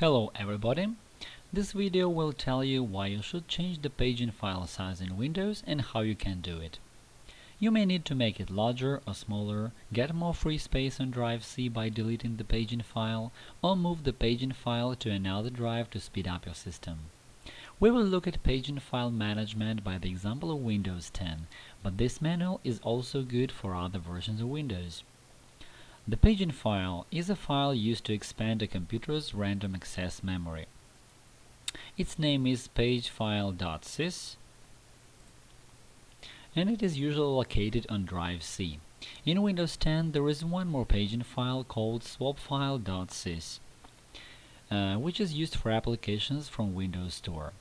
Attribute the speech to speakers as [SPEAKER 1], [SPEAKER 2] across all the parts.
[SPEAKER 1] Hello everybody! This video will tell you why you should change the paging file size in Windows and how you can do it. You may need to make it larger or smaller, get more free space on drive C by deleting the paging file, or move the paging file to another drive to speed up your system. We will look at paging file management by the example of Windows 10, but this manual is also good for other versions of Windows. The paging file is a file used to expand a computer's random access memory. Its name is pagefile.sys and it is usually located on drive C. In Windows 10 there is one more paging file called swapfile.sys, uh, which is used for applications from Windows Store.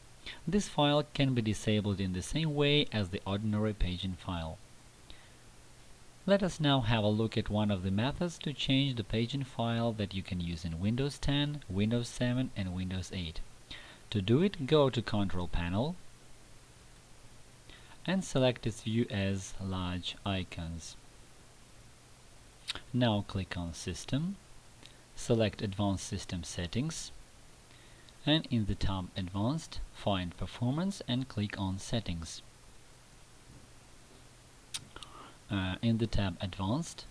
[SPEAKER 1] This file can be disabled in the same way as the ordinary paging file. Let us now have a look at one of the methods to change the paging file that you can use in Windows 10, Windows 7 and Windows 8. To do it, go to Control Panel and select its view as large icons. Now click on System, select Advanced System Settings and in the tab Advanced, find Performance and click on Settings. Uh, in the tab Advanced,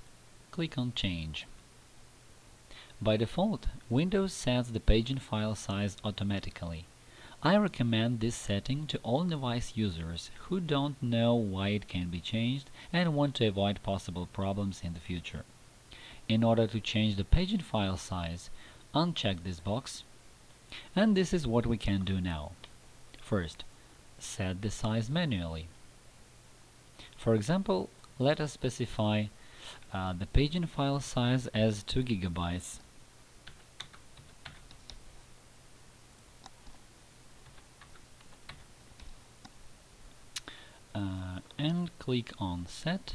[SPEAKER 1] click on Change. By default, Windows sets the paging file size automatically. I recommend this setting to all device users who don't know why it can be changed and want to avoid possible problems in the future. In order to change the paging file size, uncheck this box, and this is what we can do now. First, set the size manually. For example, let us specify uh, the paging file size as 2 gigabytes uh, and click on set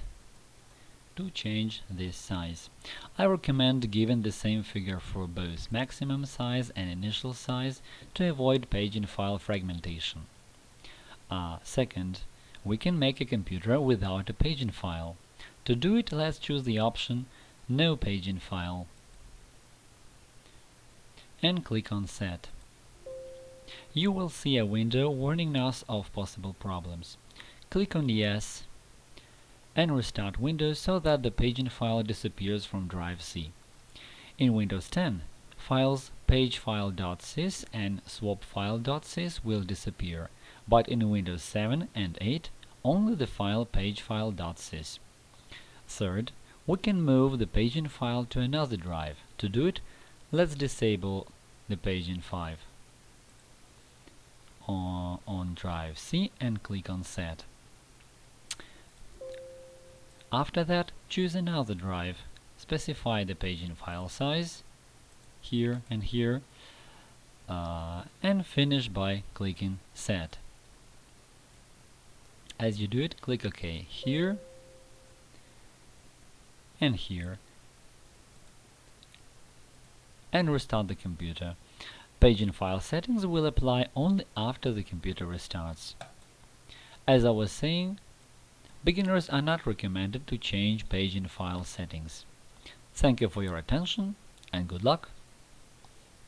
[SPEAKER 1] to change this size. I recommend giving the same figure for both maximum size and initial size to avoid paging file fragmentation. Uh, second, we can make a computer without a paging file. To do it, let's choose the option No paging file and click on Set. You will see a window warning us of possible problems. Click on Yes and restart Windows so that the paging file disappears from drive C. In Windows 10, files pagefile.sys and swapfile.sys will disappear but in Windows 7 and 8 only the file pagefile.sys. Third, we can move the paging file to another drive. To do it, let's disable the paging file on, drive C and click on Set. After that, choose another drive. Specify the paging file size here and here uh, and finish by clicking Set. As you do it, click OK here and here and restart the computer. Paging file settings will apply only after the computer restarts. As I was saying, beginners are not recommended to change paging file settings. Thank you for your attention and good luck!